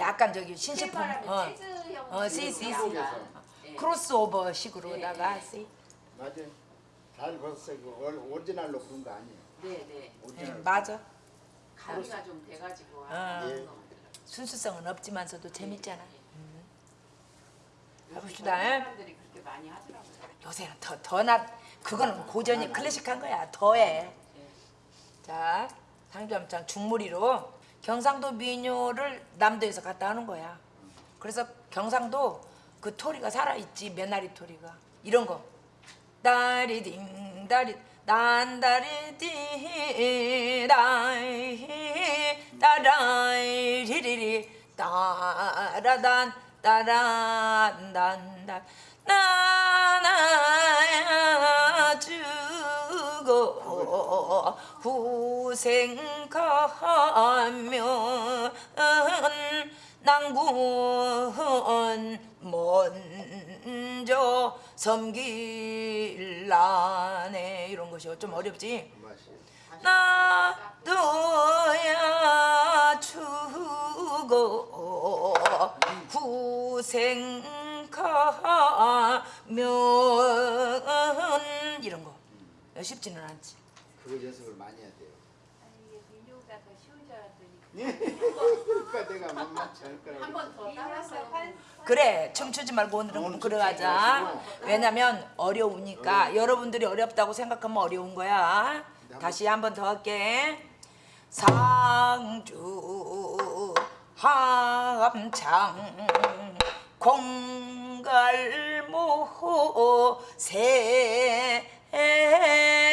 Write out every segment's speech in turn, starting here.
약간 저기 신식풍 어, 어, 시, 시, 시. 한국에서 예. 크로스오버 식으로다가 네, 시. 맞아요. 잘 봤어요. 그 올- 오리지널로 부른 거 아니에요. 네네 예, 오리지널. 맞아. 가미가 좀 돼가지고 어. 거. 순수성은 없지만서도 재밌잖아. 요즘 가봅시다. 젊은 사람들이 그렇게 많이 하더라고요. 요새는 더 더나 그거는 고전이 클래식한 거야. 더해. 예. 자, 상주함창 중모리로 경상도 민요를 남도에서 갖다 하는 거야. 그래서 경상도 그 토리가 살아 있지 메나리 토리가 이런 거. 다리딩 다리 난다리 디 다이 따라이 리리리 따라단 따란단단 나나야 주 고 후생하면 낭군 먼저 섬길라네. 이런 것이 좀 어렵지. 나도야 이런 거 쉽지는 않지. 그거 연습을 많이 해야 돼요. 아니 이게 민요가 더 쉬운 줄 알았더니. 그러니까 내가 만만치 않을 거라고. 한번 더 따라서 그래 춤추지 말고 오늘은 오늘 그러가자. 왜냐면 어려우니까. 여러분들이 어렵다고 생각하면 어려운 거야. 다시 한 번 더 할게. 상주 함창 공갈모 세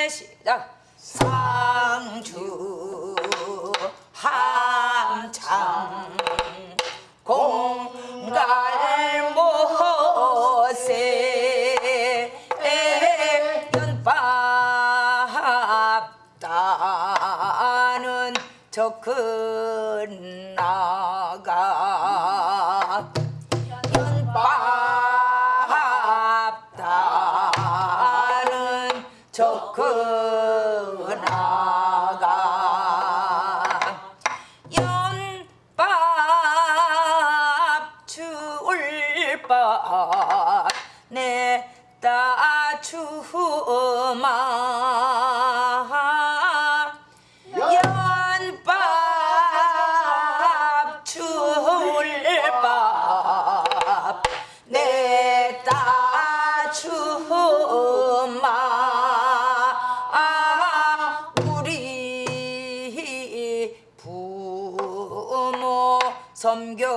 시작. 상주 함창 공갈 내따 주마. 연밥 줄밥 내따 주마. 우리 부모 섬겨주소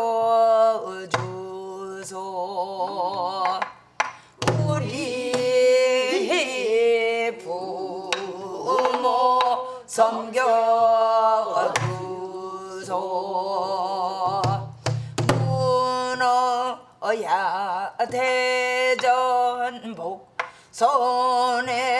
섬겨주소. 문어야 대전복 손에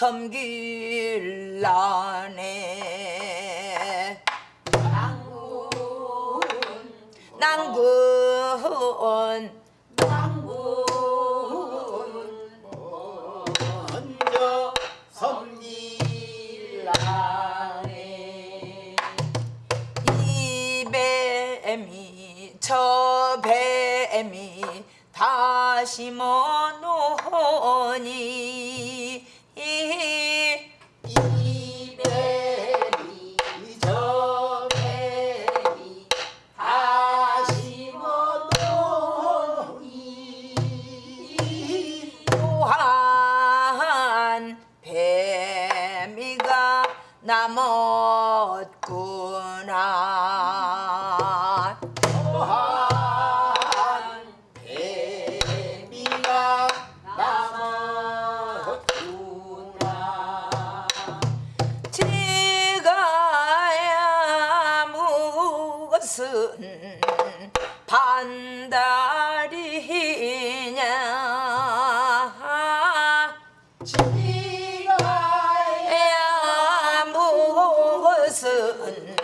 섬길라네. 난군 먼저 섬기라네. 이 뱀이 저 뱀이 다시 머노니 남 무슨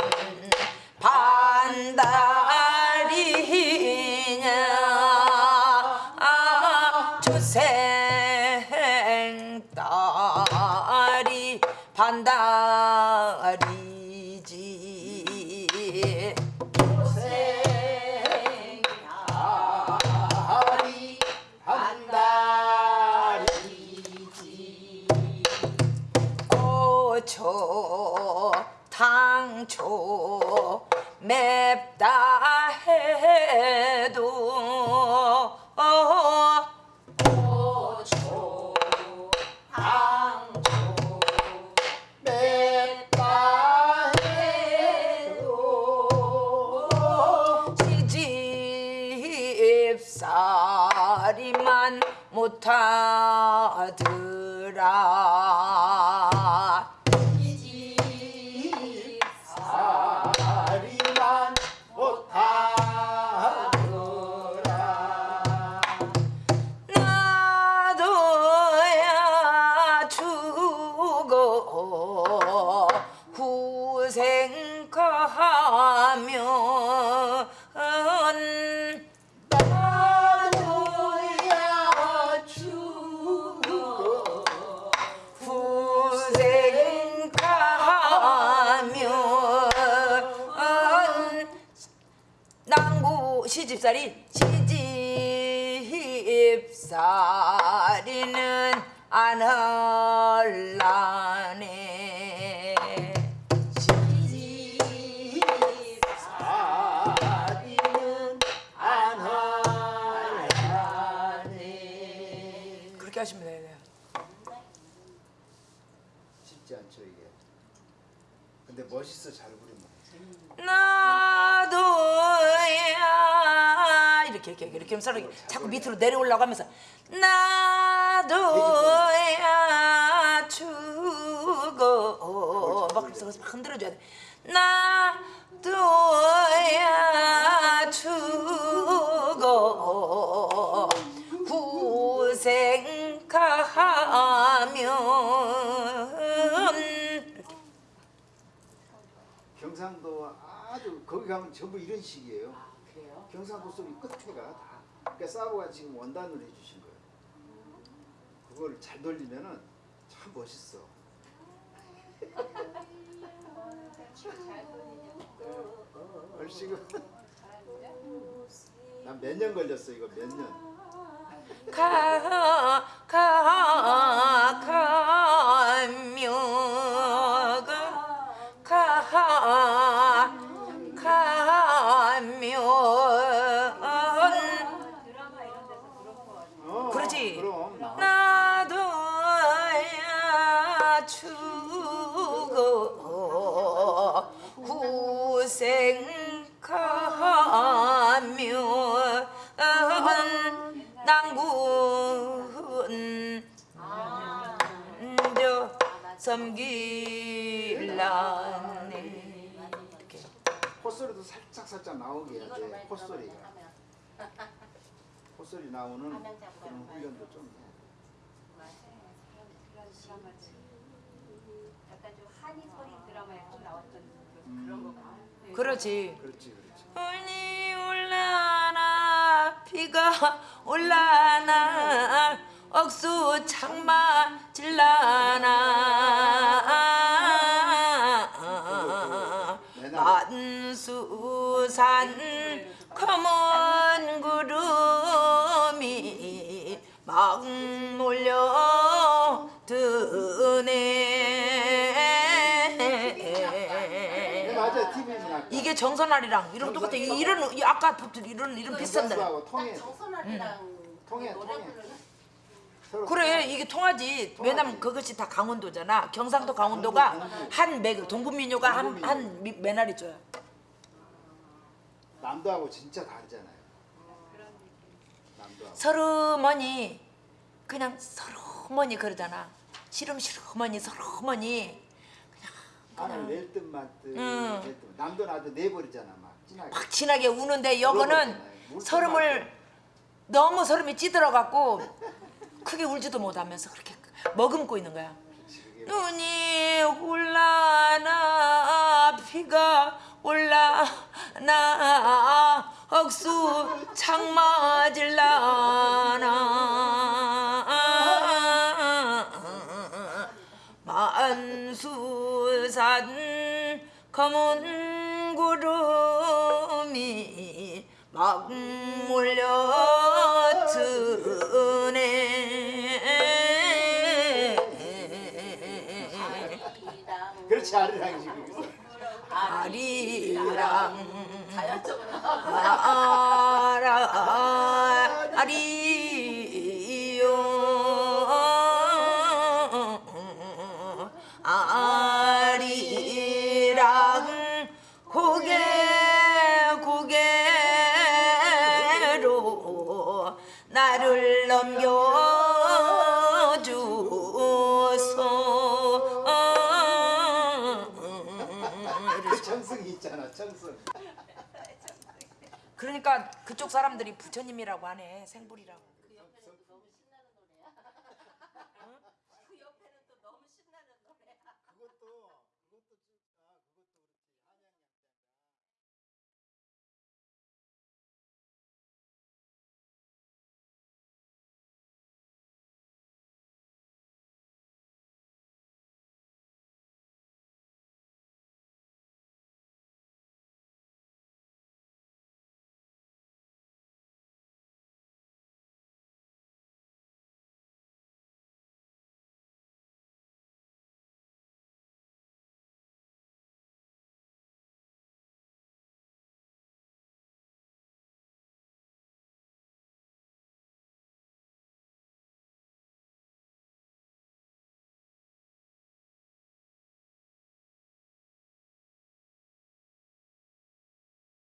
반달이냐? 아, 주생 딸이 반달이지. 한달이지. 고초 당초 맵다 해도 고초 당초 맵다 해도 시집살이만 못하더라 시집살이 시집살이는 안 할라네. 살이는 안 하네. 그렇게 하시면 돼요. 쉽지 않죠 이게. 근데 멋있어 잘 부르면. 나 이렇게 이렇게 하면서 이렇게 자꾸 밑으로 내려올라고 하면서 나도야 죽어. 막 그래서 막 흔들어줘야 돼. 나도야 죽어. 구생하면. 경상도 아주 거기 가면 전부 이런 식이에요. 아, 그래요? 경상도 소리 끝에가 다. 그러니까 사보가 지금 원단으로 해주신 거예요. 그걸 잘 돌리면은 참 멋있어. 얼씨구. 잘하는데? 난몇 년 걸렸어 이거 몇 년. 가, 가, 가 후생하며 난군 저 섬길라네 이렇게 콧소리도 살짝 살짝 나오게 해야 돼. 콧소리가. 콧소리 나오는 그런 훈련도 좀. 해. 약간 좀 한이 소리 드라마에 또 나왔던 그- 그런 거 같아요. 네. 그렇지 그렇지 그렇지. 올라나 비가 올라나 억수 창마 질라나 만수산 검은 구름이 막 몰려 이게 정선아리랑 이름 똑같아. 이- 이런 이 아까 이런 이름 비슷한데. 하고 통해 정선아리랑 통해 노래 통해. 부르는 서로 그래 이게 통하지. 왜냐면 그것이 다 강원도잖아. 경상도 강원도가 한 매, 동분민요가 한한 매나리 줘요. 남도하고 진짜 다르잖아요. 남도하고. 서르머니 그냥 서르머니 그러잖아. 시름시름머니 서르머니 하늘 낼듯 말듯 응. 낼듯. 남도 나도 내버리잖아 막 진하게. 막 진하게 우는데 여거는 서름을 너무 서름이 찌들어갖고 크게 울지도 못하면서 그렇게 머금고 있는 거야. 눈이 올라나 비가 올라나 억수 창 맞을라나 산 검은 구름이 막 몰려 드네 그렇지 아리랑이 지금. 아리랑 아라 아리 그쪽 사람들이 부처님이라고 하네 생불이라고